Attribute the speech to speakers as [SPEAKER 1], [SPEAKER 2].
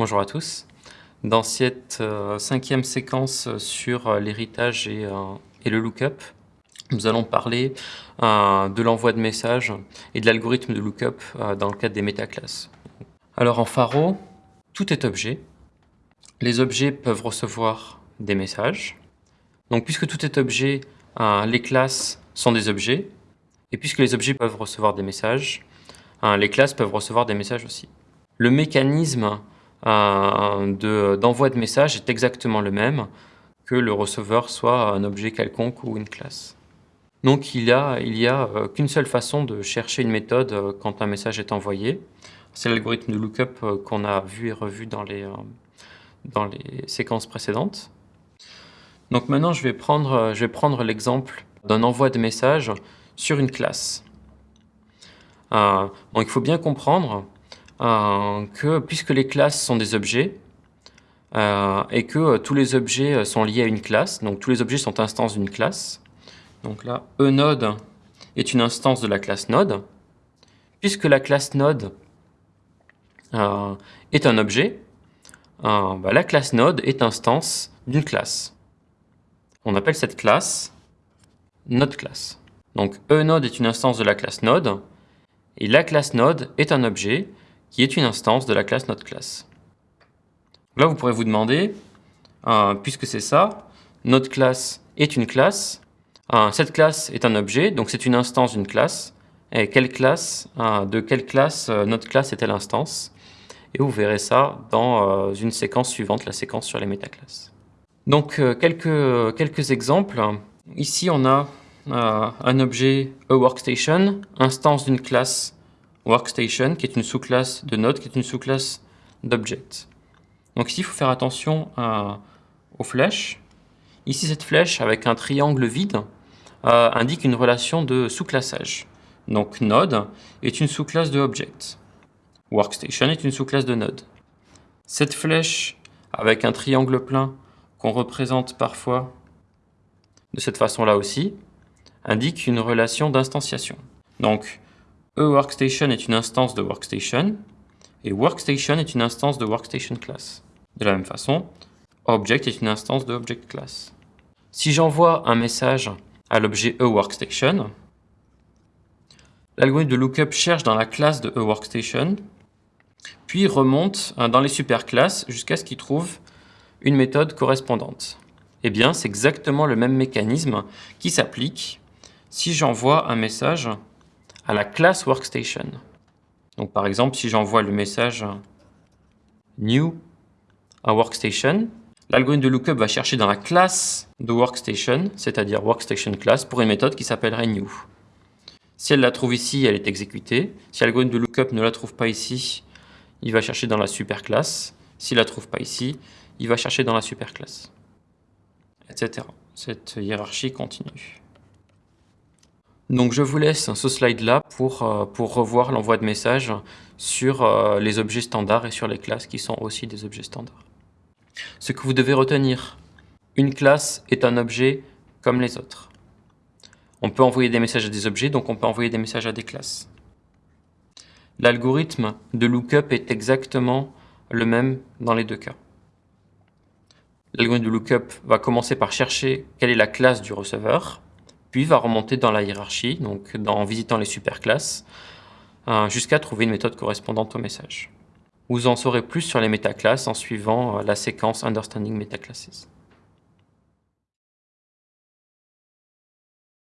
[SPEAKER 1] Bonjour à tous. Dans cette euh, cinquième séquence sur euh, l'héritage et, euh, le lookup, nous allons parler de l'envoi de messages et de l'algorithme de lookup dans le cadre des métaclasses. Alors en Faro, tout est objet. Les objets peuvent recevoir des messages. Donc puisque tout est objet, les classes sont des objets. Et puisque les objets peuvent recevoir des messages, les classes peuvent recevoir des messages aussi. Le mécanisme d'envoi de, message est exactement le même que le receveur soit un objet quelconque ou une classe. Donc il n'y a, a euh, qu'une seule façon de chercher une méthode euh, quand un message est envoyé. C'est l'algorithme de lookup qu'on a vu et revu dans les, dans les séquences précédentes. Donc maintenant, je vais prendre, prendre l'exemple d'un envoi de message sur une classe. donc il faut bien comprendre euh, que puisque les classes sont des objets, euh, et que euh, tous les objets sont liés à une classe, donc tous les objets sont instances d'une classe. Donc là, eNode est une instance de la classe node. Puisque la classe node est un objet, bah, la classe node est instance d'une classe. On appelle cette classe node class. Donc eNode est une instance de la classe node, et la classe node est un objet qui est une instance de la classe NodeClass. Là, vous pourrez vous demander, euh, puisque c'est ça, NodeClass est une classe, euh, cette classe est un objet, donc c'est une instance d'une classe, et quelle classe, euh, de quelle classe NodeClass est-elle instance? Et vous verrez ça dans une séquence suivante, la séquence sur les métaclasses. Donc, quelques, quelques exemples. Ici, on a un objet workstation, instance d'une classe workstation, qui est une sous-classe de node, qui est une sous-classe d'object. Donc ici, il faut faire attention aux flèches. Ici, cette flèche avec un triangle vide euh, indique une relation de sous-classage. Donc node est une sous-classe de object. Workstation est une sous-classe de node. Cette flèche avec un triangle plein qu'on représente parfois de cette façon-là aussi, indique une relation d'instanciation. Donc, eWorkstation est une instance de Workstation et Workstation est une instance de Workstation class. De la même façon, Object est une instance de Object class. Si j'envoie un message à l'objet eWorkstation, l'algorithme de lookup cherche dans la classe de eWorkstation, puis remonte hein, dans les superclasses jusqu'à ce qu'il trouve une méthode correspondante. Eh bien, c'est exactement le même mécanisme qui s'applique si j'envoie un message à la classe workstation. Donc par exemple, si j'envoie le message new à workstation, l'algorithme de lookup va chercher dans la classe de workstation, c'est-à-dire workstation class, pour une méthode qui s'appellerait new. Si elle la trouve ici, elle est exécutée. Si l'algorithme de lookup ne la trouve pas ici, il va chercher dans la superclasse. S'il ne la trouve pas ici, il va chercher dans la superclasse, etc. Cette hiérarchie continue. Donc je vous laisse ce slide-là pour, euh, pour revoir l'envoi de messages sur euh, les objets standards et sur les classes qui sont aussi des objets standards. Ce que vous devez retenir, une classe est un objet comme les autres. On peut envoyer des messages à des objets, donc on peut envoyer des messages à des classes. L'algorithme de lookup est exactement le même dans les deux cas. L'algorithme de lookup va commencer par chercher quelle est la classe du receveur, puis va remonter dans la hiérarchie, donc en visitant les superclasses, euh, jusqu'à trouver une méthode correspondante au message. Vous en saurez plus sur les métaclasses en suivant euh, la séquence Understanding Metaclasses.